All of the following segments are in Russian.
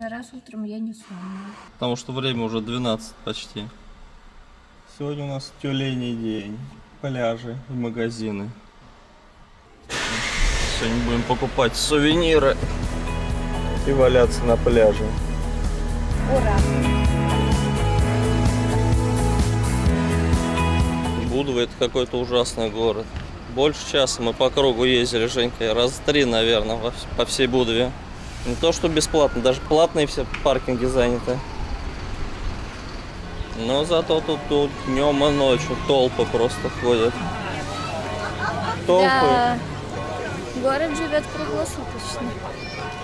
Раз утром я не сонная. Потому что время уже 12 почти. Сегодня у нас тюленей день. Пляжи и магазины. Сегодня будем покупать сувениры и валяться на пляже. Ура! Будва это какой-то ужасный город. Больше часа мы по кругу ездили, Женька, раз три, наверное, по всей Будве. Не то, что бесплатно, даже платные все паркинги заняты. Но зато тут, тут днем и ночью толпы просто ходят. Толпы. Да. Город живет круглосуточно.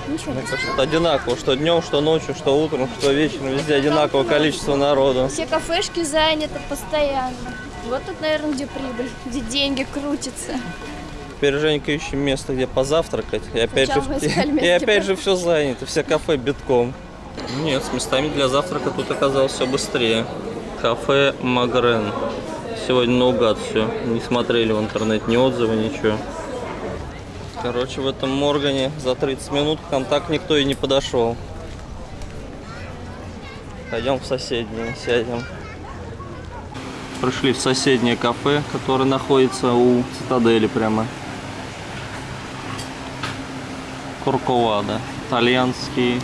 Ничего Мне не кажется, это одинаково, что днем, что ночью, что утром, что вечером, везде одинаковое количество народу. Все кафешки заняты постоянно. Вот тут, наверное, где прибыль, где деньги крутятся. Теперь Женька ищем место, где позавтракать. И опять, же, и, место, опять же все занято, все кафе битком. Нет, с местами для завтрака тут оказалось все быстрее. Кафе Магрен. Сегодня наугад все. Не смотрели в интернете ни отзывы, ничего. Короче, в этом Моргане за 30 минут к нам так никто и не подошел. Пойдем в соседнее, сядем. Пришли в соседнее кафе, которое находится у цитадели прямо. Курковада. Итальянский.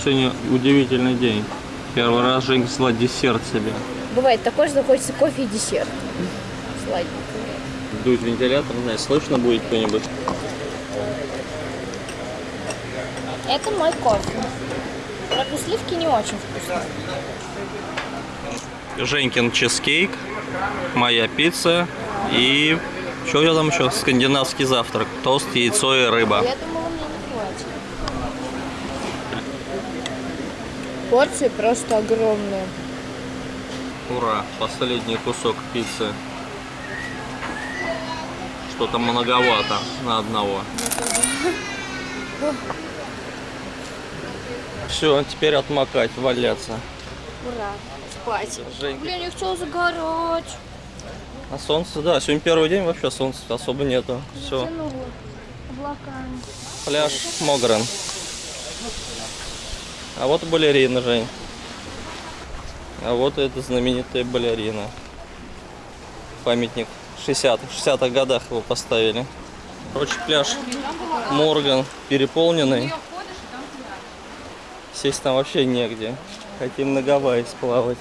Сегодня удивительный день. Первый раз Женька взяла десерт себе. Бывает такое, что хочется кофе и десерт. Сладенькое. Дует вентилятор, не знаю, слышно будет кто-нибудь? Это мой кофе. Правда, сливки не очень вкусные. Женькин чизкейк, моя пицца и что тебя там еще? Скандинавский завтрак. Тост, яйцо и рыба. Я думала, мне не хватит. Порции просто огромные. Ура, последний кусок пиццы. Что-то многовато на одного. Все, теперь отмокать, валяться. Ура. Спать. Женька. Блин, я хотела загорать. А солнце, да, сегодня первый день вообще солнца особо нету. Все, пляж Могрен. А вот балерина, Жень. А вот эта знаменитая балерина. Памятник 60-х, 60-х годах его поставили. Короче, пляж Морган переполненный. Сесть там вообще негде. Хотим на Гавайи сплавать.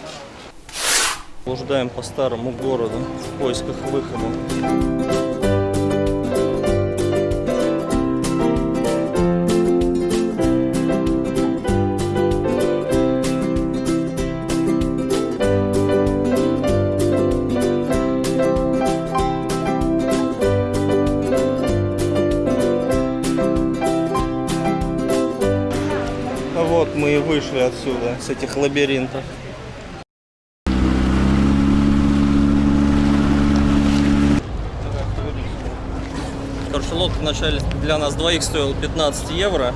Блуждаем по старому городу в поисках выхода. С этих лабиринтов. Короче, лодка вначале для нас двоих стоила 15 евро,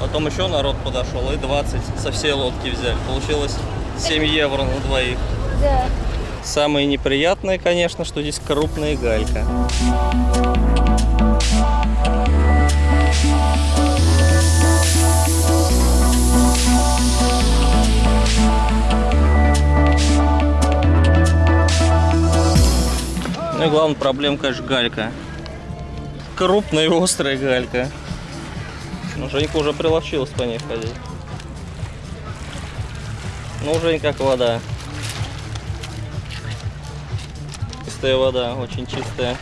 потом еще народ подошел и 20 со всей лодки взяли. Получилось 7 евро на двоих. Да. Самое неприятное, конечно, что здесь крупная галька. Ну и главная проблема, конечно, галька. Крупная и острая галька. Ну, Женька уже приловчилась по ней ходить. Ну, Жень, как вода. Чистая вода, очень чистая.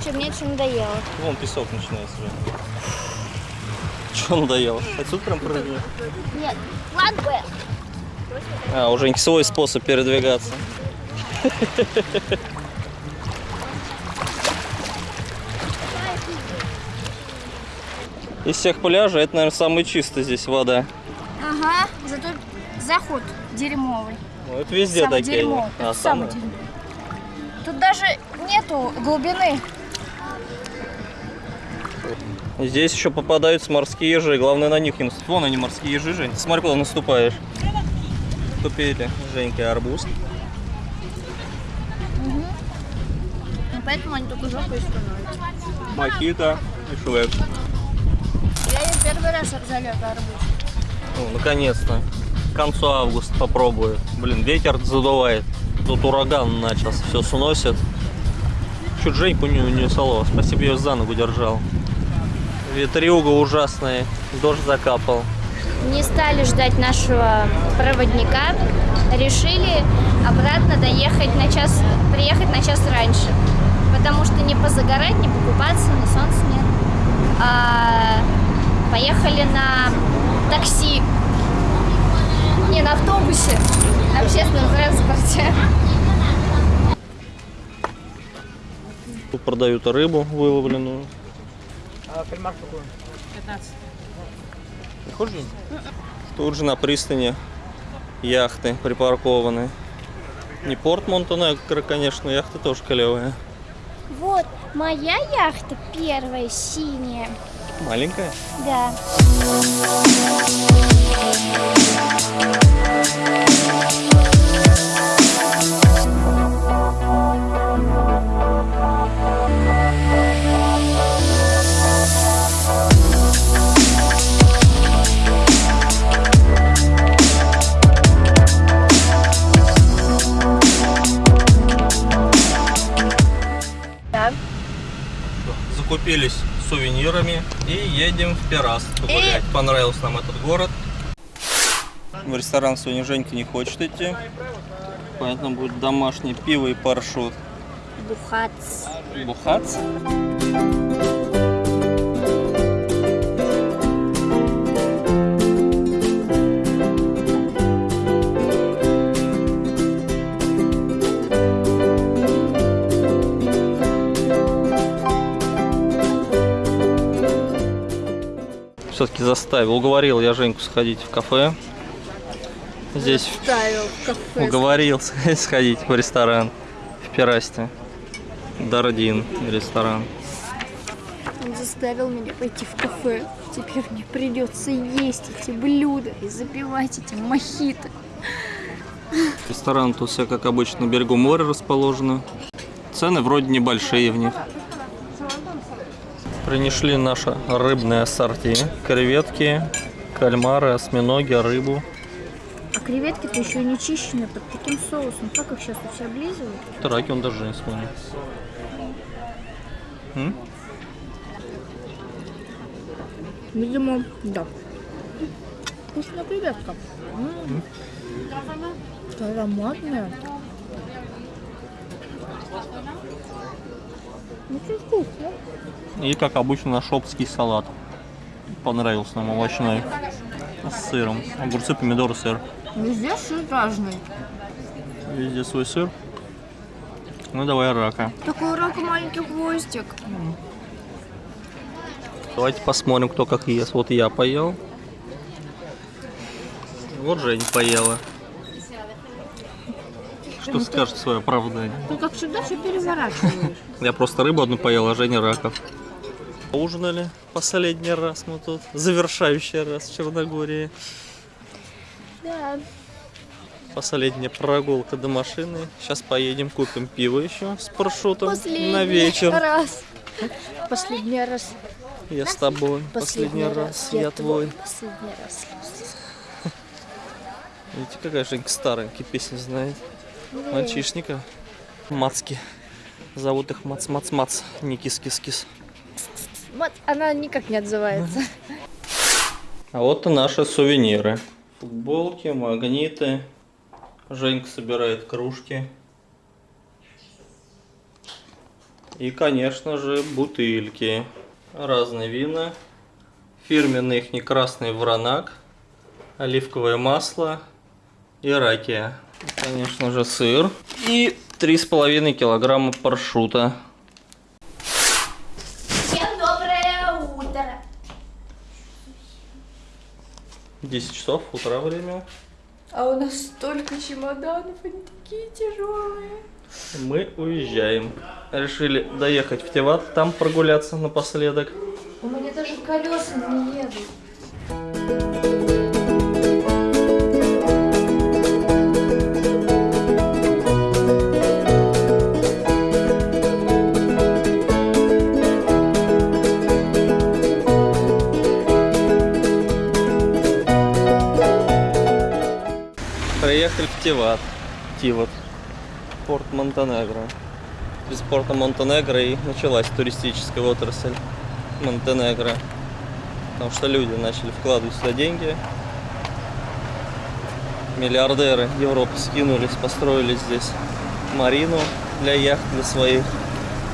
Что, мне что надоело? Вон песок начинается уже. Че надоело? Отсюда прям прыгнет. Нет, ладно. А, у Женьки свой способ передвигаться. Из всех пляжей это, наверное, самый чистый здесь вода. Ага, зато заход дерьмовый. Ну, это везде самый такие. дерьмо. А, Это самый самый? дерьмо. Тут даже нету глубины. Здесь еще попадаются морские ежи. Главное на них не наступать. Вон они, морские ежи, Жень. Смотри, куда наступаешь. Купили Женьке арбуз. поэтому они только жопой становятся. Мохито и швек. раз залет арбуз. Ну, наконец-то. К концу августа попробую. Блин, ветер задувает. Тут ураган начался, все сносит. Чуть Женьку не унесало. Спасибо, ее за ногу держал. Ветрюга ужасная. Дождь закапал. Не стали ждать нашего проводника. Решили обратно доехать на час, приехать на час раньше. Потому что не позагорать, не покупаться, ни солнца нет. А поехали на такси. Не, на автобусе. На общественном транспорте. Тут продают рыбу выловленную. А кальмар какой? 15. Похоже? Тут же на пристани яхты припаркованы. Не порт Монтенегро, конечно, яхта тоже клевая. Вот, моя яхта первая, синяя. Маленькая. Да. Да. Закупились сувенирами и едем в Пирас погулять. Понравился нам этот город. В ресторан сегодня Женька не хочет идти. Поэтому будет домашнее пиво и паршут. Бухац. Бухац. Заставил, уговорил я Женьку сходить в кафе. Здесь Ставил в кафе. уговорил сходить в ресторан в Пирасте. Дардин ресторан. Он заставил меня пойти в кафе. Теперь мне придется есть эти блюда и запивать эти мохито. Ресторан тут все как обычно на берегу моря расположены. Цены вроде небольшие в них. Принесли наше рыбное ассорти. Креветки, кальмары, осьминоги, рыбу. А креветки-то еще не чищены под таким соусом. Как их сейчас все облизывают? Траки он даже не вспомнил. М? Видимо, да. Вкусная креветка. М. Ароматная. Очень вкусно. И как обычно наш обский салат. Понравился нам овощной. С сыром. Огурцы, помидоры, сыр. Везде сыр разный. Везде свой сыр. Ну давай рака. Такой рак маленький хвостик. Давайте посмотрим, кто как ест. Вот я поел. Вот Жень поела. Что скажет свое оправдание? Ты как всегда все переворачиваешь. Я просто рыбу одну поел, а Женя раков. Ужинали последний раз мы тут. Завершающий раз в Черногории. Да. Последняя прогулка до машины. Сейчас поедем, купим пиво еще с парашютом Последний на вечер. раз. Последний раз. Я с тобой. Последний, раз, я твой. Последний раз. Видите, какая Женька старенькая песня знает. Мальчишника. Мацки. Зовут их Мац-Мац-Мац. Не кис-кис-кис. Вот она никак не отзывается. А вот и наши сувениры. Футболки, магниты. Женька собирает кружки. И, конечно же, бутыльки. Разные вина. Фирменный их не красный вранак. Оливковое масло. И ракия. Конечно же, сыр. И 3,5 килограмма паршута. Всем доброе утро. 10 часов утра время. А у нас столько чемоданов, они такие тяжелые. Мы уезжаем. Решили доехать в Теват, там прогуляться напоследок. У меня даже колеса не едут. Приехали в. Тиват. Порт Монтенегро. Из порта Монтенегро и началась туристическая отрасль Монтенегро. Потому что люди начали вкладывать сюда деньги. Миллиардеры Европы скинулись, построили здесь марину для яхт, для своих.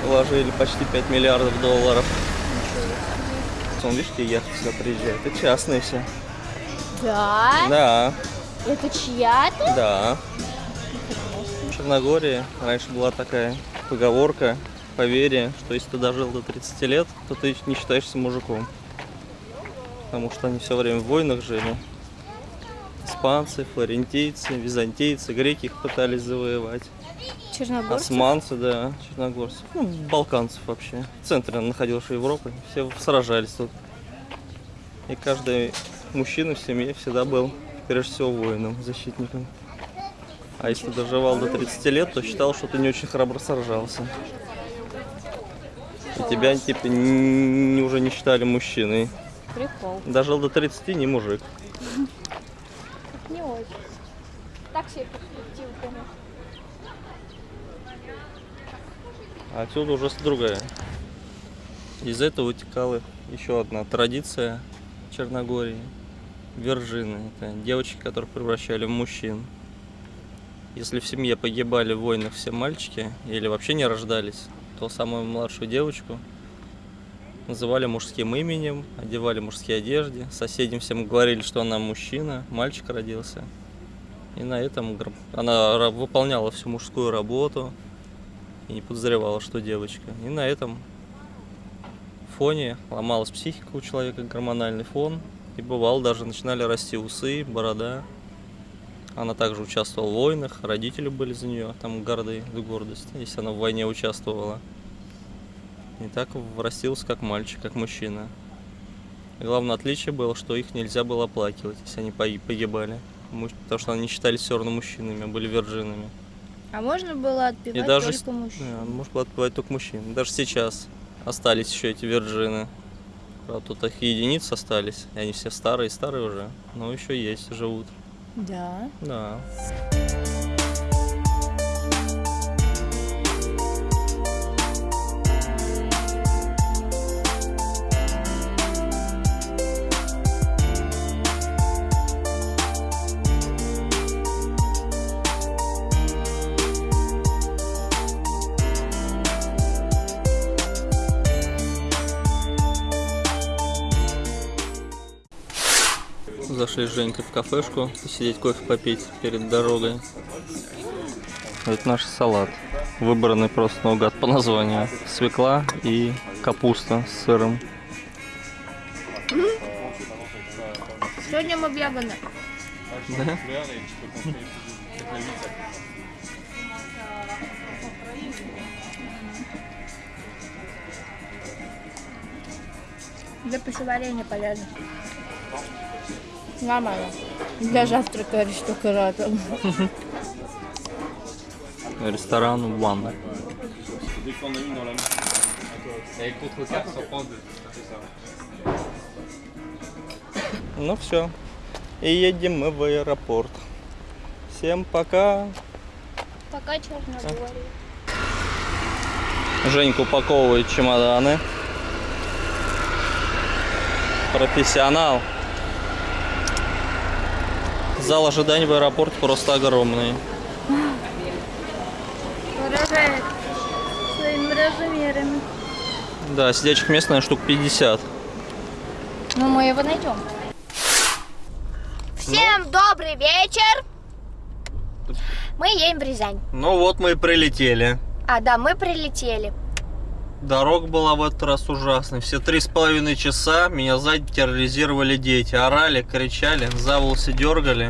Вложили почти 5 миллиардов долларов. Вон, видишь, какие яхты сюда приезжают? Это частные все. Да? Да, Это чья-то? да. В Черногории раньше была такая поговорка, поверье, что если ты дожил до 30 лет, то ты не считаешься мужиком. Потому что они все время в войнах жили. Испанцы, флорентийцы, византийцы, греки их пытались завоевать. Черногорцы? Османцы, да, черногорцы. Ну, балканцев вообще. В центре находился Европы. Все сражались тут. И каждый мужчина в семье всегда был, прежде всего, воином, защитником. А если доживал до 30 лет, то считал, что ты не очень храбро сражался. И тебя, типа, н- уже не считали мужчиной. Прикол. Дожил до 30, не мужик. Не очень. Так себе перспективы, конечно. А отсюда уже другая. Из этого вытекала еще одна традиция Черногории. Вержины. Это девочки, которых превращали в мужчин. Если в семье погибали в войнах все мальчики или вообще не рождались, то самую младшую девочку называли мужским именем, одевали мужские одежды, соседям всем говорили, что она мужчина, мальчик родился. И на этом она выполняла всю мужскую работу, и не подозревала, что девочка. И на этом фоне ломалась психика у человека, гормональный фон. И бывало, даже начинали расти усы, борода. Она также участвовала в войнах, родители были за нее там горды, гордость, если она в войне участвовала. И так врастился как мальчик, как мужчина. И главное отличие было, что их нельзя было оплакивать, если они погибали. Потому что они не считались все равно мужчинами, а были вирджинами. А можно было отпевать И даже только мужчин? Да, может было отпевать только мужчин. Даже сейчас остались еще эти вирджины. Правда, тут их единицы остались. И они все старые, старые уже. Но еще есть, живут. Да. Да. Зашли с Женькой в кафешку, посидеть кофе попить перед дорогой. Это наш салат. Выбранный просто наугад по названию. Свекла и капуста с сыром. Сегодня мы Ягоне. Да? Для пищеварения полезно. Нормально. Для завтрака аристократа. Ресторан One. Ну все. И едем мы в аэропорт. Всем пока. Пока Черногория. Женька упаковывает чемоданы. Профессионал. Зал ожидания в аэропорте просто огромный. Поражает своими размерами. Да, сидячих мест, наверное, штук 50. Ну, мы его найдем. Всем добрый вечер! Мы едем в Рязань. Ну вот мы и прилетели. А, да, мы прилетели. Дорога была в этот раз ужасной. Все три с половиной часа меня сзади терроризировали дети. Орали, кричали, за волосы дергали.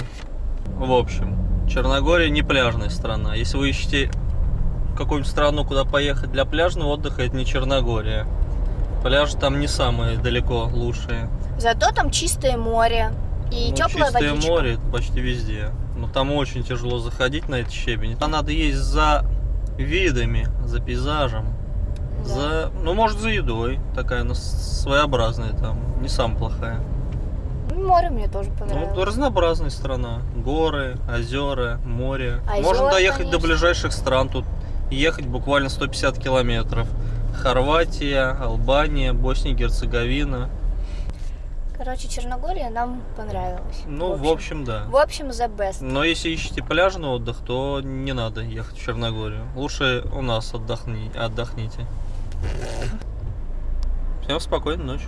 В общем, Черногория не пляжная страна. Если вы ищете какую-нибудь страну, куда поехать для пляжного отдыха, это не Черногория. Пляжи там не самые далеко лучшие. Зато там чистое море и Ну, теплая чистое водичка. море это почти везде. Но там очень тяжело заходить на этот щебень. Там надо есть за видами, за пейзажем. Да. За, ну, может, за едой. Такая, но своеобразная там. Не самая плохая. Ну, море мне тоже Ну, понравилось. разнообразная страна. Горы, озера, море. Озера, Можно доехать до конечно. ближайших стран. Тут ехать буквально 150 километров. Хорватия, Албания, Босния и Герцеговина. Короче, Черногория нам понравилась. Ну, в общем, да. В общем, the best. Но если ищете пляжный отдых, то не надо ехать в Черногорию. Лучше у нас отдохни, отдохните. Всем спокойной ночи.